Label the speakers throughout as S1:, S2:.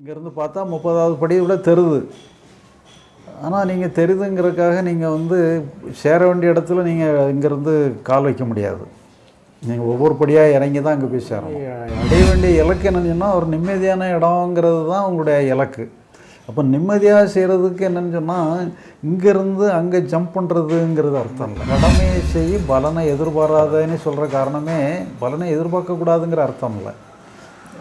S1: இங்கேருந்து பார்த்தா முப்பதாவது படி விட தெருது. ஆனால் நீங்கள் தெரியுதுங்கிறதுக்காக நீங்கள் வந்து சேர வேண்டிய இடத்துல நீங்கள் இங்கேருந்து கால் வைக்க முடியாது. நீங்கள் ஒவ்வொரு படியாக இறங்கி தான் அங்கே போய் சேரணும். அடைய வேண்டிய இலக்கு என்னன்னு சொன்னால் ஒரு நிம்மதியான இடங்கிறது தான் உங்களுடைய இலக்கு. அப்போ நிம்மதியாக செய்கிறதுக்கு என்னன்னு சொன்னால் இங்கேருந்து அங்கே ஜம்ப் பண்ணுறதுங்கிறது அர்த்தம் இல்லை. கடமையை செய் பலனை எதிர்பாராதன்னு சொல்கிற காரணமே பலனை எதிர்பார்க்கக்கூடாதுங்கிற அர்த்தம் இல்லை.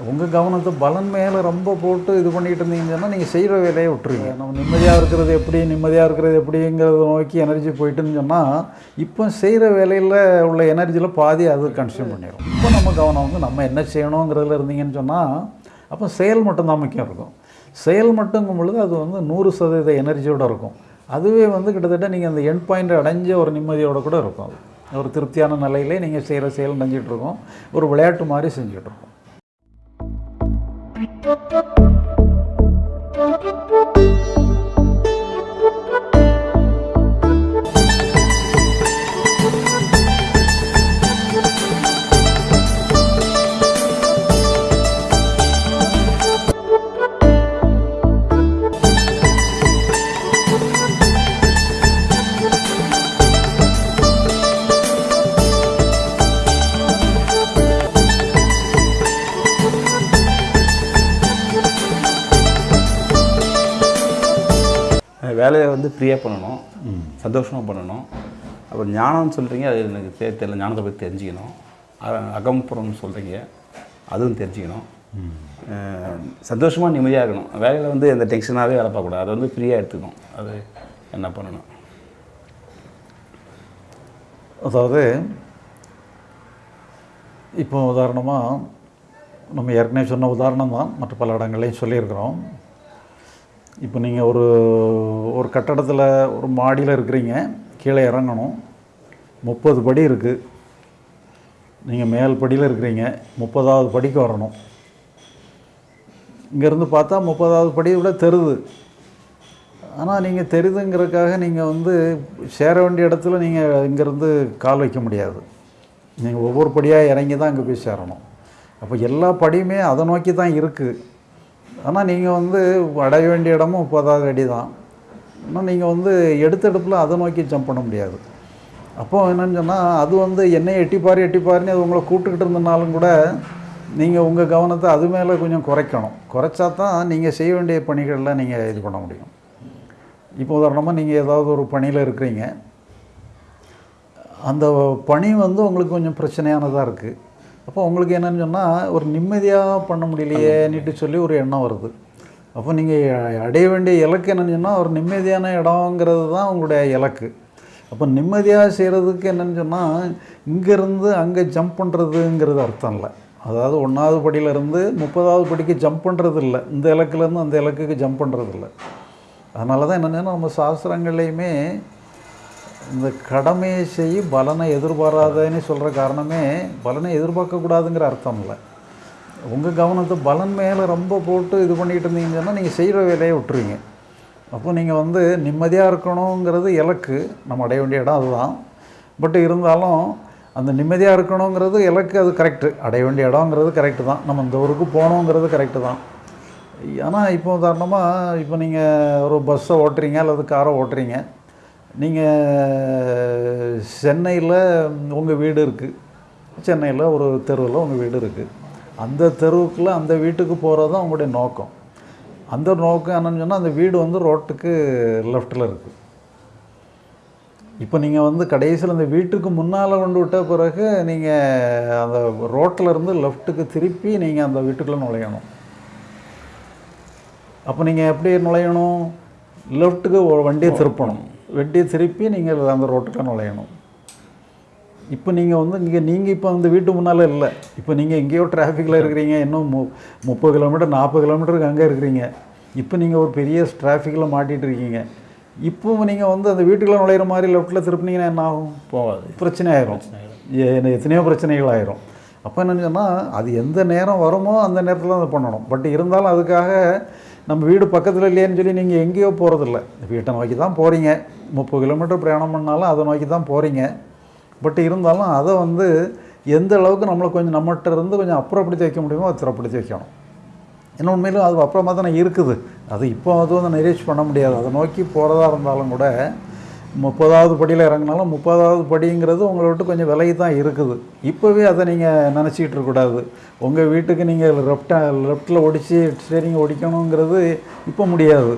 S1: உங்கள் கவனத்தை பலன் மேலே ரொம்ப போட்டு இது பண்ணிகிட்டு இருந்தீங்கன்னு சொன்னால் நீங்கள் செய்கிற வேலையை விட்டுருங்க நம்ம நிம்மதியாக இருக்கிறது எப்படி நிம்மதியாக இருக்கிறது எப்படிங்கிறத நோக்கி எனர்ஜி போயிட்டுன்னு சொன்னால் இப்போ செய்கிற வேலையில் உள்ள எனர்ஜியில் பாதி அது கன்சியூம் பண்ணிடும் இப்போ நம்ம கவனம் வந்து நம்ம என்ன செய்யணுங்கிறதுல இருந்தீங்கன்னு சொன்னால் அப்போ செயல் மட்டும்தான் முக்கியம் இருக்கும். செயல் மட்டுங்கும் பொழுது அது வந்து நூறு சதவீத எனர்ஜியோடு இருக்கும். அதுவே வந்து கிட்டத்தட்ட நீங்கள் அந்த எண்ட் பாயிண்ட் அடைஞ்ச ஒரு நிம்மதியோடு கூட இருக்கும். அது. ஒரு திருப்தியான நிலையிலே நீங்கள் செய்கிற செயல் செஞ்சுட்டு ஒரு விளையாட்டு மாதிரி செஞ்சிட்ருக்கோம் Thank you.
S2: வேலையை வந்து ஃப்ரீயாக பண்ணணும். சந்தோஷமாக பண்ணணும். அப்புறம் ஞானம்னு சொல்கிறீங்க அது எனக்கு தெ தெரியல ஞானத்தை பற்றி தெரிஞ்சுக்கணும். அகம்புறம்னு சொல்கிறீங்க அதுவும் தெரிஞ்சுக்கணும். சந்தோஷமாக நிம்மதியாக இருக்கணும். வேலையில் வந்து எந்த டென்ஷனாகவே வேலை பார்க்கக்கூடாது. அதை வந்து ஃப்ரீயாக எடுத்துக்கணும். அது என்ன பண்ணணும்.
S1: அதாவது இப்போ உதாரணமாக நம்ம ஏற்கனவே சொன்ன உதாரணம் தான் மற்ற பல இடங்கள்லையும் சொல்லியிருக்கிறோம். இப்போ நீங்கள் ஒரு ஒரு கட்டடத்தில் ஒரு மாடியில் இருக்கிறீங்க கீழே இறங்கணும் முப்பது படி இருக்குது நீங்கள் மேல் படியில் இருக்கிறீங்க முப்பதாவது படிக்கு வரணும். இங்கேருந்து பார்த்தா முப்பதாவது படி விட தெருது ஆனால் நீங்கள் தெரியுதுங்கிறதுக்காக நீங்கள் வந்து சேர வேண்டிய இடத்துல நீங்கள் இங்கேருந்து கால் வைக்க முடியாது. நீங்கள் ஒவ்வொரு படியாக இறங்கி தான் அங்கே போய் சேரணும். அப்போ எல்லா படியுமே அதை நோக்கி தான் இருக்குது ஆனால் நீங்கள் வந்து அடைய வேண்டிய இடமும் முப்பதாவது அடி தான். ஆனால் நீங்கள் வந்து எடுத்தடுப்பில் அதை நோக்கி ஜம்ப் பண்ண முடியாது. அப்போது என்னன்னு சொன்னால் அது வந்து என்னை எட்டிப்பாரு எட்டிப்பாருன்னு அது உங்களை கூப்பிட்டுக்கிட்டு இருந்தனாலும் கூட நீங்கள் உங்கள் கவனத்தை அது மேலே கொஞ்சம் குறைக்கணும். குறைச்சா தான் நீங்கள் செய்ய வேண்டிய பணிகள்லாம் நீங்கள் இது பண்ண முடியும். இப்போ உதாரணமாக நீங்கள் ஏதாவது ஒரு பணியில் இருக்கிறீங்க. அந்த பணி வந்து உங்களுக்கு கொஞ்சம் பிரச்சனையானதாக இருக்குது அப்போ உங்களுக்கு என்னன்னு சொன்னால் ஒரு நிம்மதியாக பண்ண முடியலையேன்னுட்டு சொல்லி ஒரு எண்ணம் வருது. அப்போ நீங்கள் அடைய வேண்டிய இலக்கு என்னன்னு சொன்னால் ஒரு நிம்மதியான இடங்கிறது தான் உங்களுடைய இலக்கு. அப்போ நிம்மதியாக செய்கிறதுக்கு என்னன்னு சொன்னால் இங்கேருந்து அங்கே ஜம்ப் பண்ணுறதுங்கிறது அர்த்தம் இல்லை. அதாவது ஒன்றாவது படியிலேருந்து முப்பதாவது படிக்கு ஜம்ப் பண்ணுறது இல்லை. இந்த இலக்குலேருந்து அந்த இலக்குக்கு ஜம்ப் பண்ணுறது இல்லை. அதனால தான் என்னென்னா நம்ம சாஸ்திரங்கள்லையுமே இந்த கடமையை செய்ய பலனை எதிர்பாராதன்னு சொல்கிற காரணமே பலனை எதிர்பார்க்கக்கூடாதுங்கிற அர்த்தம் இல்லை. உங்கள் கவனத்தை பலன் மேலே ரொம்ப போட்டு இது பண்ணிகிட்டு இருந்தீங்கன்னா நீங்கள் செய்கிற வேலையை விட்டுருவீங்க. அப்போ நீங்கள் வந்து நிம்மதியாக இருக்கணுங்கிறது இலக்கு. நம்ம அடைய வேண்டிய இடம் அதுதான். பட் இருந்தாலும் அந்த நிம்மதியாக இருக்கணுங்கிறது இலக்கு அது கரெக்டு அடைய வேண்டிய இடங்கிறது கரெக்டு தான். நம்ம இந்த ஊருக்கு போகணுங்கிறது கரெக்டு தான். ஆனால் இப்போ உதாரணமாக இப்போ நீங்கள் ஒரு பஸ்ஸை ஓட்டுறீங்க அல்லது காரை ஓட்டுறீங்க. நீங்கள் சென்னையில் உங்கள் வீடு இருக்குது சென்னையில் ஒரு தெருவில் உங்கள் வீடு இருக்குது அந்த தெருவுக்குள்ளே அந்த வீட்டுக்கு போகிறது தான் உங்களுடைய நோக்கம். அந்த நோக்கம் என்னன்னு சொன்னால் அந்த வீடு வந்து ரோட்டுக்கு லெஃப்ட்டில் இருக்குது இப்போ நீங்கள் வந்து கடைசியில் அந்த வீட்டுக்கு முன்னால் கொண்டு விட்ட பிறகு நீங்கள் அந்த ரோட்டில் இருந்து லெஃப்ட்டுக்கு திருப்பி நீங்கள் அந்த வீட்டுக்குள்ளே நுழையணும். அப்போ நீங்கள் எப்படி நுழையணும்? லெஃப்ட்டுக்கு வண்டியை திருப்பணும். வண்டியை திருப்பி நீங்கள் அந்த ரோட்டுக்குள்ள நுழையணும். இப்போ நீங்கள் வந்து இங்கே நீங்கள் இப்போ அந்த வீட்டு முன்னால் இல்லை. இப்போ நீங்கள் எங்கேயோ டிராஃபிக்கில் இருக்கிறீங்க இன்னும் மு முப்பது கிலோமீட்டர் நாற்பது கிலோமீட்டருக்கு அங்கே இருக்கிறீங்க. இப்போ நீங்கள் ஒரு பெரிய டிராஃபிக்கில் மாட்டிகிட்டு இருக்கீங்க. இப்போ நீங்கள் வந்து அந்த வீட்டுக்குள்ளே நுழையிற மாதிரி லெஃப்ட்டில் திருப்பினீங்கன்னா என்ன ஆகும்?
S2: போகாது.
S1: பிரச்சனை ஆயிரும் எத்தனையோ பிரச்சனைகள் ஆயிரும் அப்போ என்னன்னு சொன்னால் அது எந்த நேரம் வருமோ அந்த நேரத்தில் அதை பண்ணணும். பட் இருந்தாலும் அதுக்காக நம்ம வீடு பக்கத்தில் இல்லையேன்னு சொல்லி நீங்கள் எங்கேயோ போகிறதில்ல வீட்டை நோக்கி தான் போகிறீங்க முப்பது கிலோமீட்டர் பிரயாணம் பண்ணாலும் அதை நோக்கி தான் போகிறீங்க பட் இருந்தாலும் அதை வந்து எந்த அளவுக்கு நம்மளை கொஞ்சம் நம்மகிட்ட இருந்து கொஞ்சம் அப்புறப்படுத்தி வைக்க முடியுமோ அதை வைக்கணும். இன்னும் உண்மையிலும் அது அப்புறமா தானே இருக்குது. அது இப்போ அது வந்து நிறைவேற்றி பண்ண முடியாது. அதை நோக்கி போகிறதா இருந்தாலும் கூட முப்பதாவது படியில் இறங்கினாலும் முப்பதாவது படிங்கிறது உங்களை விட்டு கொஞ்சம் விலகி தான் இருக்குது. இப்போவே அதை நீங்கள் நினச்சிக்கிட்டு இருக்கக்கூடாது உங்கள் வீட்டுக்கு நீங்கள் லெஃப்டா லெஃப்ட்டில் ஒடிச்சு ஸ்டேரிங் ஒடிக்கணுங்கிறது இப்போ முடியாது.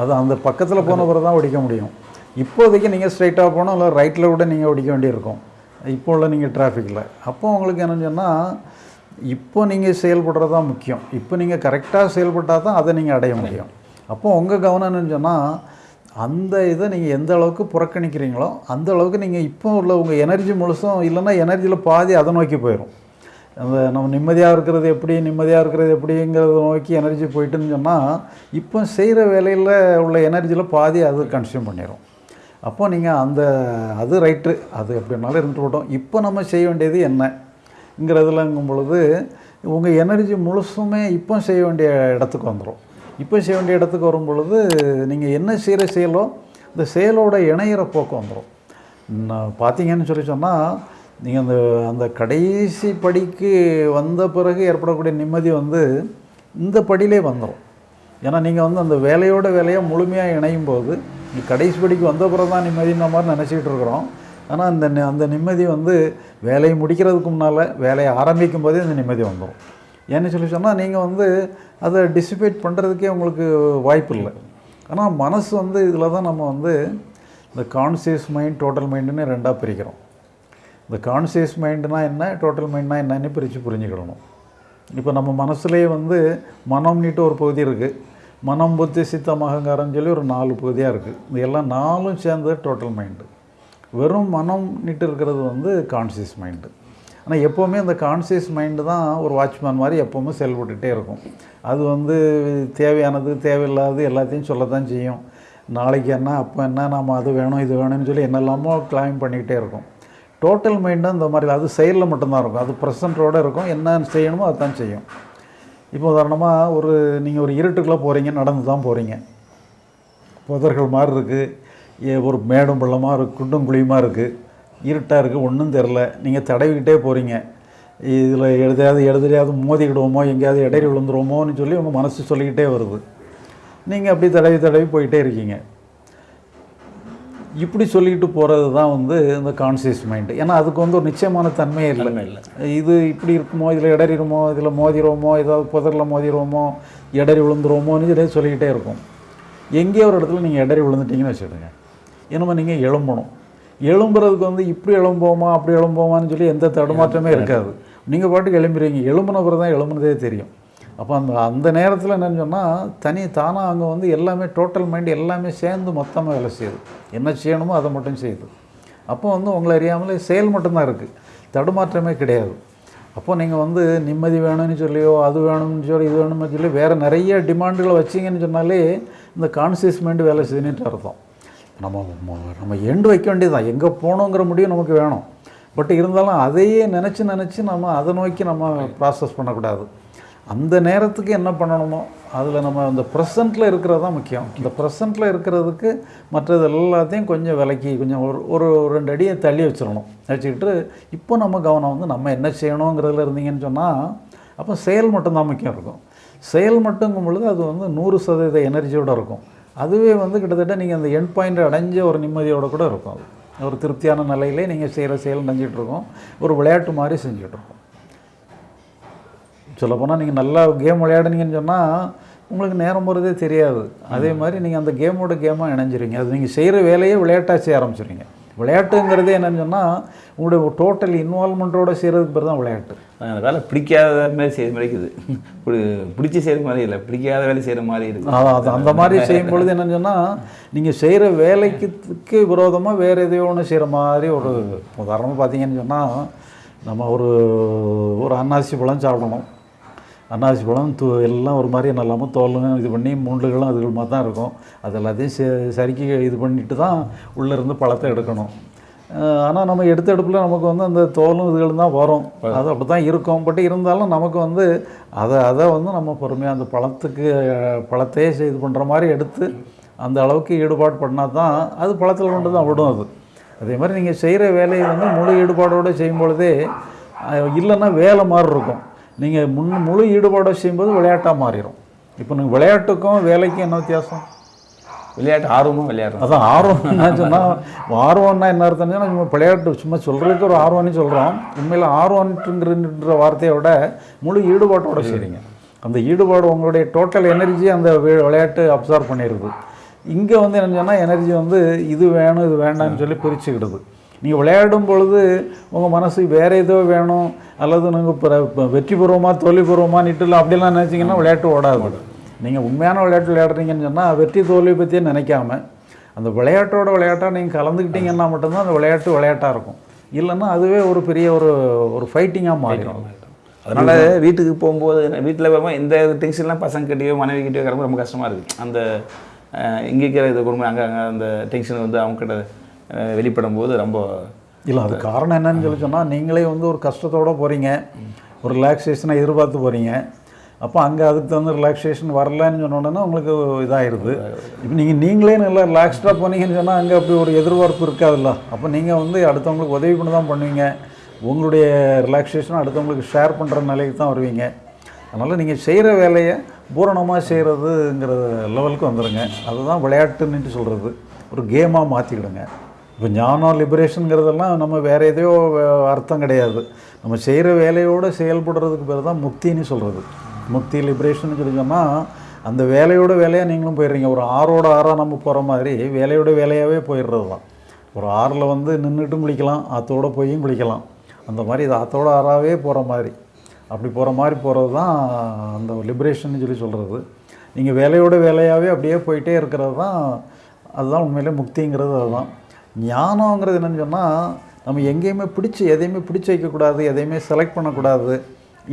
S1: அது அந்த பக்கத்தில் போன பிறகு தான் ஒடிக்க முடியும். இப்போதைக்கு நீங்கள் ஸ்ட்ரைட்டாக போனால் இல்லை ரைட்டில் கூட நீங்கள் ஒடிக்க வேண்டியிருக்கும். இப்போ உள்ள நீங்கள் டிராஃபிக்கில் அப்போ உங்களுக்கு என்னன்னு சொன்னால் இப்போ நீங்கள் செயல்படுறது தான் முக்கியம். இப்போ நீங்கள் கரெக்டாக செயல்பட்டால் தான் அதை நீங்கள் அடைய முடியும். அப்போ உங்கள் கவனம் என்னன்னு சொன்னால் அந்த இதை நீங்கள் எந்த அளவுக்கு புறக்கணிக்கிறீங்களோ அந்த அளவுக்கு நீங்கள் இப்போ உள்ள உங்கள் எனர்ஜி முழுசும் இல்லைன்னா எனர்ஜியில் பாதி அதை நோக்கி போயிடும் அந்த நம்ம நிம்மதியாக இருக்கிறது எப்படி நிம்மதியாக இருக்கிறது எப்படிங்கிறத நோக்கி எனர்ஜி போயிட்டுன்னு சொன்னால் இப்போ செய்கிற வேலையில் உள்ள எனர்ஜியில் பாதி அது கன்சியூம் பண்ணிடும் அப்போது நீங்கள் அந்த அது ரைட்டு. அது எப்படினாலும் இருந்துட்டு போட்டோம் இப்போ நம்ம செய்ய வேண்டியது என்னங்கிறதுலங்கும் பொழுது உங்கள் எனர்ஜி முழுசுமே இப்போ செய்ய வேண்டிய இடத்துக்கு வந்துடும் இப்போ செய்ய வேண்டிய இடத்துக்கு வரும் பொழுது நீங்கள் என்ன செய்கிற செயலோ இந்த செயலோட இணையிற போக்கு வந்துடும் நான் பார்த்தீங்கன்னு சொல்லி சொன்னால் நீங்கள் அந்த அந்த கடைசி படிக்கு வந்த பிறகு ஏற்படக்கூடிய நிம்மதி வந்து இந்த படியிலே வந்துடும் ஏன்னா நீங்கள் வந்து அந்த வேலையோட வேலையை முழுமையாக இணையும் போது கடைசி படிக்கு வந்த பிறகு தான் நிம்மதின்ற மாதிரி நினச்சிக்கிட்டு இருக்கிறோம். ஆனால் அந்த நி- அந்த நிம்மதி வந்து வேலையை முடிக்கிறதுக்கு முன்னால் வேலையை ஆரம்பிக்கும் போதே அந்த நிம்மதி வந்துடும் ஏன்னு சொல்லி சொன்னால் நீங்கள் வந்து அதை டிசிபேட் பண்ணுறதுக்கே உங்களுக்கு வாய்ப்பு இல்லை. ஆனால் மனசு வந்து இதில் தான் நம்ம வந்து இந்த கான்சியஸ் மைண்ட் டோட்டல் மைண்டுன்னு ரெண்டாக பிரிக்கிறோம். இந்த கான்சியஸ் மைண்டுனா என்ன டோட்டல் மைண்ட்னா என்னன்னு பிரித்து புரிஞ்சுக்கிடணும். இப்போ நம்ம மனசுலேயே வந்து மனம்னிட்டு ஒரு பகுதி இருக்குது மனம் புத்தி சித்தம் அகங்காரம்னு சொல்லி ஒரு நாலு பகுதியாக இருக்குது இது எல்லாம் நாலும் சேர்ந்தது டோட்டல் மைண்டு வெறும் மனம் நிட்டு இருக்கிறது வந்து கான்சியஸ் மைண்டு ஆனால் எப்போவுமே அந்த கான்சியஸ் மைண்டு தான் ஒரு வாட்ச்மேன் மாதிரி எப்போவுமே செயல்பட்டுகிட்டே இருக்கும். அது வந்து தேவையானது தேவையில்லாதது எல்லாத்தையும் சொல்லத்தான் செய்யும். நாளைக்கு என்ன அப்போ என்ன நம்ம அது வேணும் இது வேணும்னு சொல்லி என்னெல்லாமோ கிளைம் பண்ணிக்கிட்டே இருக்கும். டோட்டல் மைண்டும் இந்த மாதிரி அது செயலில் மட்டும்தான் இருக்கும். அது ப்ரெசண்ட்டோடு இருக்கும். என்ன செய்யணுமோ அதுதான் செய்யும். இப்போ உதாரணமாக ஒரு நீங்கள் ஒரு இருட்டுக்குள்ளே போகிறீங்க நடந்து தான் போகிறீங்க புதர்கள் மாதிரி இருக்குது ஒரு மேடும் பள்ளமாக இருக்குது குண்டும் குழியுமாக இருக்குது இருட்டாக இருக்குது ஒன்றும் தெரில நீங்கள் தடவிக்கிட்டே போகிறீங்க இதில் எழுதையாவது எழுதுறையாவது மோதிக்கிடுவோமோ எங்கேயாவது இடையில விழுந்துருவோமோன்னு சொல்லி உங்கள் மனசு சொல்லிக்கிட்டே வருது. நீங்கள் அப்படி தடவி தடவி போயிட்டே இருக்கீங்க. இப்படி சொல்லிக்கிட்டு போகிறது தான் வந்து இந்த கான்சியஸ் மைண்டு ஏன்னா அதுக்கு வந்து ஒரு நிச்சயமான தன்மையே இல்லை.
S2: இல்லை.
S1: இது இப்படி இருக்குமோ இதில் இடறிடுமோ இதில் மோதிடுவோமோ ஏதாவது புதரில் மோதிடுவோமோ இடறி விழுந்துருவோமோன்னு சொல்லி சொல்லிக்கிட்டே இருக்கும். எங்கேயோ ஒரு இடத்துல நீங்கள் இடறி விழுந்துட்டீங்கன்னு வச்சுடுங்க என்னமோ நீங்கள் எழும்பணும். எழும்புறதுக்கு வந்து இப்படி எழும்போமா அப்படி எழும்போமான்னு சொல்லி எந்த தடுமாற்றமே இருக்காது. நீங்கள் பாட்டுக்கு எழும்புறீங்க. எழும்புன பிறகு தான் எழும்புனதே தெரியும். அப்போ அந்த அந்த நேரத்தில் என்னென்னு சொன்னால் தனி தானாக அங்கே வந்து எல்லாமே டோட்டல் மைண்ட் எல்லாமே சேர்ந்து மொத்தமாக வேலை செய்யுது. என்ன செய்யணுமோ அதை மட்டும் செய்யுது. அப்போ வந்து உங்களை அறியாமலே செயல் மட்டும்தான் இருக்குது தடுமாற்றமே கிடையாது. அப்போ நீங்கள் வந்து நிம்மதி வேணும்னு சொல்லியோ அது வேணும்னு சொல்லி இது வேணும்னு சொல்லி வேறு நிறைய டிமாண்டுகளை வச்சிங்கன்னு சொன்னாலே இந்த கான்சியஸ் மைண்டு வேலை செய்யுதுன்ட்டு அர்த்தம். நம்ம நம்ம எண்டு வைக்க வேண்டியதுதான். எங்கே போகணுங்கிற முடியும் நமக்கு வேணும். பட் இருந்தாலும் அதையே நினச்சி நினச்சி நம்ம அதை நோக்கி நம்ம ப்ராசஸ் பண்ணக்கூடாது. அந்த நேரத்துக்கு என்ன பண்ணணுமோ அதில் நம்ம அந்த ப்ரெசண்ட்டில் இருக்கிறது தான் முக்கியம். இந்த ப்ரெசண்ட்டில் இருக்கிறதுக்கு மற்றது எல்லாத்தையும் கொஞ்சம் விலக்கி கொஞ்சம் ஒரு ஒரு ரெண்டு அடியை தள்ளி வச்சிடணும். வச்சுக்கிட்டு இப்போ நம்ம கவனம் வந்து நம்ம என்ன செய்யணுங்கிறதுல இருந்தீங்கன்னு சொன்னால் அப்போ செயல் மட்டும்தான் முக்கியம் இருக்கும். செயல் மட்டுங்கும் பொழுது அது வந்து நூறு சதவீத எனர்ஜியோடு இருக்கும். அதுவே வந்து கிட்டத்தட்ட நீங்கள் அந்த எண்ட் பாயிண்ட் அடைஞ்ச ஒரு நிம்மதியோடு கூட இருக்கும் அது. ஒரு திருப்தியான நிலையிலே நீங்கள் செய்கிற செயல் நினைஞ்சிட்டு ஒரு விளையாட்டு மாதிரி செஞ்சுட்டு சொல்லப்போனால் நீங்கள் நல்லா கேம் விளையாடுனீங்கன்னு சொன்னால் உங்களுக்கு நேரம் போகிறதே தெரியாது. அதே மாதிரி நீங்கள் அந்த கேமோட கேமாக இணைஞ்சிருங்க அது நீங்கள் செய்கிற வேலையே விளையாட்டாக செய்ய ஆரம்பிச்சிருங்க விளையாட்டுங்கிறதே என்னன்னு சொன்னால் உங்களுடைய டோட்டல் இன்வால்மெண்ட்டோட செய்கிறதுக்கு பேர் தான் விளையாட்டு.
S2: அந்த வேலை பிடிக்காத மாதிரி செய்கிற மாதிரி இருக்குது. பிடிச்சி செய்கிற மாதிரி இல்லை. பிடிக்காத வேலை செய்கிற மாதிரி இருக்குது.
S1: அதான் அது அந்த மாதிரி செய்யும் பொழுது என்னன்னு சொன்னால் நீங்கள் செய்கிற வேலைக்கு விரோதமாக வேறு எதையோ ஒன்று செய்கிற மாதிரி ஒரு உதாரணமாக பார்த்தீங்கன்னு சொன்னால் நம்ம ஒரு ஒரு அன்னாசி பழம் சாப்பிடணும். அன்னாசி பழம் தூ எல்லாம் ஒரு மாதிரி நல்லாமல் தோலும் இது பண்ணி மூண்டுகளும் அதுகள் மாதிரி தான் இருக்கும். அது எல்லாத்தையும் சே- சறுக்கி இது பண்ணிட்டு தான் உள்ளே இருந்து பழத்தை எடுக்கணும். ஆனால் நம்ம எடுத்த எடுப்பில் நமக்கு வந்து அந்த தோலும் இதுகளும் தான் வரும். அது அப்படி தான் இருக்கும். பட் இருந்தாலும் நமக்கு வந்து அதை அதை வந்து நம்ம பொறுமையாக அந்த பழத்துக்கு பழத்தையே இது பண்ணுற மாதிரி எடுத்து அந்த அளவுக்கு ஈடுபாடு பண்ணால் தான் அது பழத்தில் கொண்டு தான் விடும் அது. அதே மாதிரி நீங்கள் செய்கிற வேலையை வந்து முழு ஈடுபாடோடு செய்யும் பொழுதே அஹ், இல்லைன்னா வேலை மாதிரி இருக்கும் நீங்கள் முன் முழு ஈடுபாடை செய்யும்போது விளையாட்டாக மாறிடும் இப்போ நீங்கள் விளையாட்டுக்கும் வேலைக்கும் என்ன வித்தியாசம்?
S2: விளையாட்டு ஆர்வமாக விளையாடுறோம்.
S1: அதான் ஆர்வம். என்ன சொன்னால் ஆர்வம்னா என்ன அர்த்தம்னா நம்ம விளையாட்டு சும்மா சொல்கிறதுக்கு ஒரு ஆர்வம்னு சொல்கிறோம் உண்மையில் ஆர்வம்ன்ற வார்த்தையை விட முழு ஈடுபாட்டோட செய்றீங்க. அந்த ஈடுபாடு உங்களுடைய டோட்டல் எனர்ஜி அந்த விளையாட்டு அப்சர்வ் பண்ணிடுது. இங்கே வந்து என்ன சொன்னால் எனர்ஜி வந்து இது வேணும் இது வேண்டாம்னு சொல்லி பிரிச்சுக்கிடுது. நீங்கள் விளையாடும் பொழுது உங்கள் மனசு வேறு ஏதோ வேணும் அல்லது நீங்கள் இப்போ வெற்றி பெறுவோமா தோல்வி பெறுவோமா நிட்டுல அப்படிலாம் நினச்சிங்கன்னா விளையாட்டு ஓடாது. நீங்கள் உண்மையான விளையாட்டு விளையாடுறீங்கன்னு சொன்னால் வெற்றி தோல்வி பற்றியே நினைக்காம அந்த விளையாட்டோட விளையாட்டாக நீங்கள் கலந்துக்கிட்டீங்கன்னா மட்டும்தான் அந்த விளையாட்டு விளையாட்டாக இருக்கும். இல்லைன்னா அதுவே ஒரு பெரிய ஒரு ஒரு ஃபைட்டிங்காக மாறிடும்.
S2: அதனால வீட்டுக்கு போகும்போது வீட்டில் வரும்போது இந்த டென்ஷன்லாம் பசங்க கிட்டயோ மனைவி கிட்டயோ கிளம்ப ரொம்ப கஷ்டமாக இருக்குது அந்த இங்கே இருக்கிற இது குடும்பம் அங்கே அங்கே அந்த டென்ஷன் வந்து அவங்க கிட்ட அஹ், வெளிப்படும் போது ரொம்ப
S1: இல்லை அது காரணம் என்னன்னு சொல்லி சொன்னால் நீங்களே வந்து ஒரு கஷ்டத்தோடு போகிறீங்க ஒரு ரிலாக்ஸேஷனை எதிர்பார்த்து போகிறீங்க அப்போ அங்கே அதுக்கு தகுந்த ரிலாக்ஸேஷன் வரலன்னு சொன்ன உங்களுக்கு இதாயிருது. இப்போ நீங்கள் நீங்களே நல்லா ரிலாக்ஸ்டாக போனீங்கன்னு சொன்னால் அங்கே அப்படி ஒரு எதிர்பார்ப்பு இருக்காதுல்ல. அப்போ நீங்கள் வந்து அடுத்தவங்களுக்கு உதவி பண்ணி தான் பண்ணுவீங்க. உங்களுடைய ரிலாக்ஸேஷன் அடுத்தவங்களுக்கு ஷேர் பண்ணுற நிலைக்கு தான் வருவீங்க. அதனால் நீங்கள் செய்கிற வேலையை பூரணமாக செய்கிறதுங்கிற லெவலுக்கு வந்துடுங்க அதுதான் விளையாட்டுன்னுட்டு சொல்கிறது ஒரு கேமாக மாற்றிக்கிடுங்க இப்போ ஞானம் லிபரேஷனுங்கிறதெல்லாம் நம்ம வேறு எதையோ அர்த்தம் கிடையாது. நம்ம செய்கிற வேலையோடு செயல்படுறதுக்கு பேர் தான் முக்தின்னு சொல்கிறது. முக்தி லிபரேஷன் சொல்லிங்கன்னா சொன்னால் அந்த வேலையோட வேலையாக நீங்களும் போயிடுறீங்க. ஒரு ஆறோட ஆறாக நம்ம போகிற மாதிரி வேலையோட வேலையாகவே போயிடுறது தான். ஒரு ஆறில் வந்து நின்றுட்டும் குளிக்கலாம் ஆற்றோட போயும் குளிக்கலாம். அந்த மாதிரி இது ஆற்றோட ஆறாகவே போகிற மாதிரி. அப்படி போகிற மாதிரி போகிறது தான் அந்த லிபரேஷன் சொல்லி சொல்கிறது. நீங்கள் வேலையோட வேலையாகவே அப்படியே போயிட்டே இருக்கிறது தான் அதுதான் உண்மையிலே முக்திங்கிறது அதுதான். ஞானங்கிறது என்னன்னு சொன்னால் நம்ம எங்கேயுமே பிடிச்சி எதையுமே பிடிச்சி வைக்கக்கூடாது எதையுமே செலக்ட் பண்ணக்கூடாது.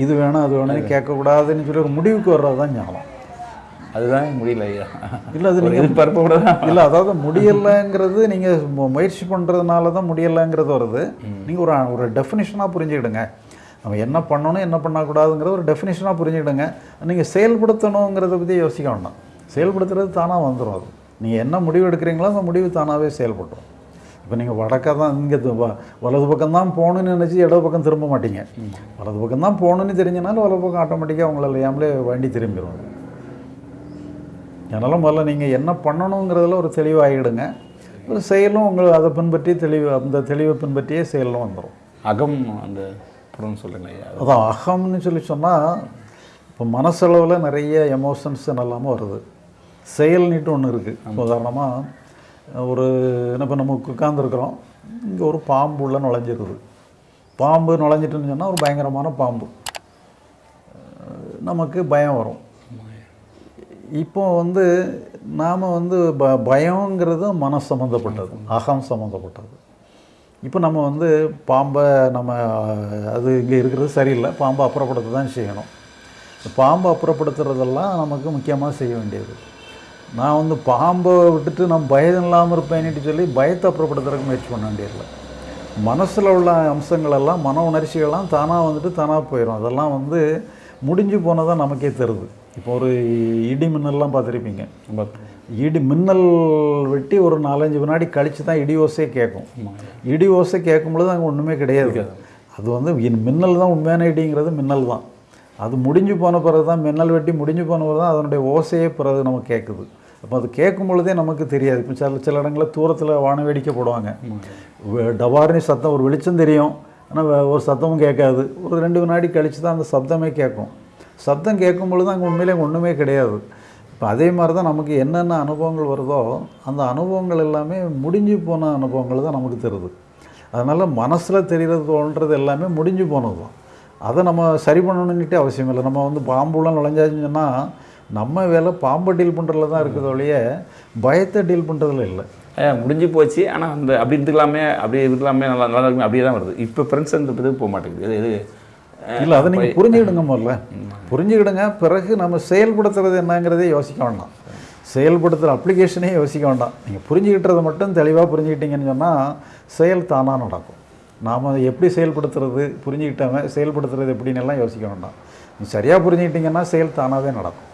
S1: இது வேணும் அது வேணும்னு கேட்கக்கூடாதுன்னு சொல்லி ஒரு முடிவுக்கு வர்றது தான் ஞானம்.
S2: அதுதான் முடியல ஐயா.
S1: இல்லை அது நீங்கள்
S2: எதிர்பார்ப்போட தான்.
S1: இல்லை அதாவது முடியலைங்கிறது நீங்கள் முயற்சி பண்ணுறதுனால தான் முடியலைங்கிறது வருது. நீங்கள் ஒரு ஒரு டெஃபினிஷனாக புரிஞ்சுக்கிடுங்க. நம்ம என்ன பண்ணணும் என்ன பண்ணக்கூடாதுங்கிற ஒரு டெஃபினிஷனாக புரிஞ்சுக்கிடுங்க. நீங்கள் செயல்படுத்தணுங்கிறத பற்றி யோசிக்க வேண்டாம். செயல்படுத்துறது தானாக வந்துடும் அது. நீங்கள் என்ன முடிவு எடுக்கிறீங்களோ அந்த முடிவு தானாகவே செயல்பட்டுரும். இப்போ நீங்கள் வடக்க தான் இங்கே வலது பக்கம் தான் போகணுன்னு நினச்சி இடது பக்கம் திரும்ப மாட்டீங்க. வலது பக்கம் தான் போகணுன்னு தெரிஞ்சனால வலது பக்கம் ஆட்டோமேட்டிக்காக உங்களை அறியாமலே வண்டி திரும்பிடும் அதனால் முதல்ல நீங்கள் என்ன பண்ணணுங்கிறதுல ஒரு தெளிவாகிடுங்க. ஒரு செயலும் உங்களை அதை பின்பற்றி தெளிவு அந்த தெளிவை பின்பற்றியே செயலும் வந்துடும்
S2: அகம் அந்த புறம் சொல்லுங்க ஐயா.
S1: அதான் அகம்னு சொல்லி சொன்னால் இப்போ மனசளவில் நிறைய எமோஷன்ஸ் எல்லாமே வருது. செயல்னிட்டு ஒன்று இருக்குது உதாரணமாக ஒரு என்ன இப்போ நம்ம உட்காந்துருக்குறோம் இங்கே ஒரு பாம்பு உள்ள நுழைஞ்சிருக்குது. பாம்பு நுழைஞ்சிட்டுன்னு சொன்னால் ஒரு பயங்கரமான பாம்பு. நமக்கு பயம் வரும். இப்போ வந்து நாம் வந்து ப பயங்கிறது மன சம்மந்தப்பட்டது அகம் சம்மந்தப்பட்டது இப்போ நம்ம வந்து பாம்பை நம்ம அது இங்கே இருக்கிறது சரியில்லை. பாம்பை அப்புறப்படுத்த தான் செய்யணும் பாம்பை அப்புறப்படுத்துறதெல்லாம் நமக்கு முக்கியமாக செய்ய வேண்டியது. நான் வந்து பாம்பை விட்டுட்டு நான் பயம் இல்லாமல் இருப்பேன்னுட்டு சொல்லி பயத்தை அப்புறப்படுத்துறதுக்கு முயற்சி பண்ண வேண்டியதில்லை. மனசில் உள்ள அம்சங்கள் எல்லாம் மன உணர்ச்சிகள்லாம் தானாக வந்துட்டு தானாக போயிடும் அதெல்லாம் வந்து முடிஞ்சு போனதான் நமக்கே தருது. இப்போ ஒரு இடி மின்னல்லாம் பார்த்துருப்பீங்க. இடி மின்னல் வெட்டி ஒரு நாலஞ்சு வினாடி கழித்து தான் இடி ஓசையே கேட்கும். இடி ஓசை கேட்கும் பொழுது அங்கே ஒன்றுமே கிடையாது. அது வந்து மின்னல் தான் உண்மையான இடிங்கிறது மின்னல் தான். அது முடிஞ்சு போன பிறகு தான் மின்னல் வெட்டி முடிஞ்சு போன பிறகு தான் அதனுடைய ஓசையே பிறகு நமக்கு கேட்குது. அப்போ அது கேட்கும் பொழுதே நமக்கு தெரியாது. இப்போ சில சில இடங்களில் தூரத்தில் வான வேடிக்கை போடுவாங்க. டபார்னு சத்தம் ஒரு வெளிச்சம் தெரியும். ஆனால் ஒரு சத்தமும் கேட்காது. ஒரு ரெண்டு வினாடி கழித்து தான் அந்த சப்தமே கேட்கும். சத்தம் கேட்கும் பொழுது அங்கே உண்மையிலே ஒன்றுமே கிடையாது. இப்போ அதே மாதிரி தான் நமக்கு என்னென்ன அனுபவங்கள் வருதோ அந்த அனுபவங்கள் எல்லாமே முடிஞ்சு போன அனுபவங்கள் தான் நமக்கு தருது. அதனால் மனசில் தெரிகிறது தோன்றது எல்லாமே முடிஞ்சு போனது தான் அதை நம்ம சரி பண்ணணுன்னுட்டே அவசியம் இல்லை. நம்ம வந்து பாம்புலாம் நுழைஞ்சாச்சுன்னு சொன்னால் நம்ம வேலை பாம்பை டீல் பண்ணுறதுல தான் இருக்குது ஒழிய பயத்தை டீல் பண்ணுறதுல இல்லை.
S2: முடிஞ்சு போச்சு. ஆனால் அந்த அப்படி இருந்துக்கலாமே அப்படி இருக்கலாமே நல்லா நல்லா இருக்குமே அப்படியே தான் வருது. இப்போ ஃப்ரெண்ட்ஸ் இது போக மாட்டேங்குது. இது
S1: இல்லை அதை நீங்கள் புரிஞ்சுக்கிடுங்க முதல்ல. புரிஞ்சுக்கிடுங்க பிறகு நம்ம செயல்படுத்துறது என்னங்கிறதே யோசிக்க வேண்டாம். செயல்படுத்துகிற அப்ளிகேஷனே யோசிக்க வேண்டாம். நீங்கள் புரிஞ்சுக்கிட்டதை மட்டும் தெளிவாக புரிஞ்சுக்கிட்டீங்கன்னு சொன்னால் செயல் தானாக நடக்கும். நாம் எப்படி செயல்படுத்துறது புரிஞ்சுக்கிட்டவன் செயல்படுத்துறது எப்படின்னு எல்லாம் யோசிக்க வேண்டாம். நீ சரியாக புரிஞ்சுக்கிட்டீங்கன்னா செயல் தானாகவே நடக்கும்.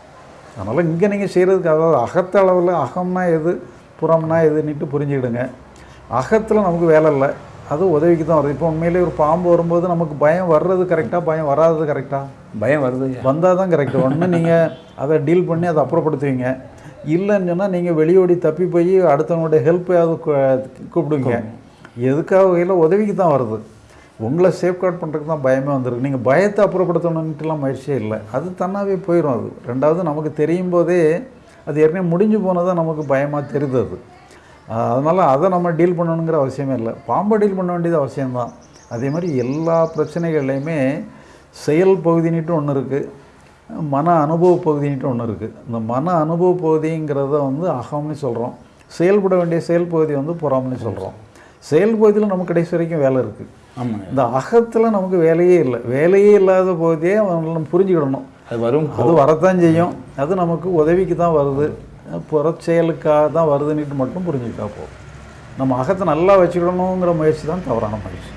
S1: அதனால் இங்கே நீங்கள் செய்கிறதுக்கு அதாவது அகத்தளவில் அகம்னா எது புறம்னா எதுன்னுட்டு புரிஞ்சுக்கிடுங்க. அகத்தில் நமக்கு வேலை இல்லை. அது உதவிக்கு தான் வருது. இப்போ உண்மையிலேயே ஒரு பாம்பு வரும்போது நமக்கு பயம் வர்றது கரெக்டாக பயம் வராதது கரெக்டாக
S2: பயம் வருது.
S1: வந்தால் தான் கரெக்டு ஒன்று நீங்கள் அதை டீல் பண்ணி அதை அப்புறப்படுத்துவீங்க. இல்லைன்னு சொன்னால் நீங்கள் வெளியோடி தப்பி போய் அடுத்தவங்களுடைய ஹெல்ப்பையாவது கூப்பிடுங்க. எதுக்காக வகையில் உதவிக்கு தான் வருது. உங்களை சேஃப்கார்ட் பண்ணுறதுக்கு தான் பயமே வந்திருக்கு. நீங்கள் பயத்தை அப்புறப்படுத்தணுன்ட்டுலாம் முயற்சியே இல்லை. அது தன்னாவே போயிடும் அது. ரெண்டாவது நமக்கு தெரியும் போதே அது ஏற்கனவே முடிஞ்சு போனதான் நமக்கு பயமாக தெரியுது அது. அதனால் அதை நம்ம டீல் பண்ணணுங்கிற அவசியமே இல்லை. பாம்பை டீல் பண்ண வேண்டியது அவசியம்தான். அதே மாதிரி எல்லா பிரச்சனைகள்லையுமே செயல் பகுதினிட்டு ஒன்று இருக்குது மன அனுபவ பகுதினிட்டு ஒன்று இருக்குது இந்த மன அனுபவ பகுதிங்கிறத வந்து அகம்னு சொல்கிறோம் செயல்பட வேண்டிய செயல் பகுதி வந்து புறம்னு சொல்கிறோம் செயல் பகுதியில் நமக்கு கடைசி வரைக்கும் வேலை இருக்குது
S2: ஆமாங்க.
S1: இந்த அகத்தில் நமக்கு வேலையே இல்லை. வேலையே இல்லாத பகுதியே அவங்களை நம்ம புரிஞ்சுக்கிடணும்.
S2: அது வரும்.
S1: அது வரத்தான் செய்யும். அது நமக்கு உதவிக்கு தான் வருது. புறச் செயலுக்காக தான் வருதுன்னுட்டு மட்டும் புரிஞ்சுக்கிட்டா போதும். நம்ம அகத்தை நல்லா வச்சுக்கிடணுங்கிற முயற்சி தான் தவறான முயற்சி.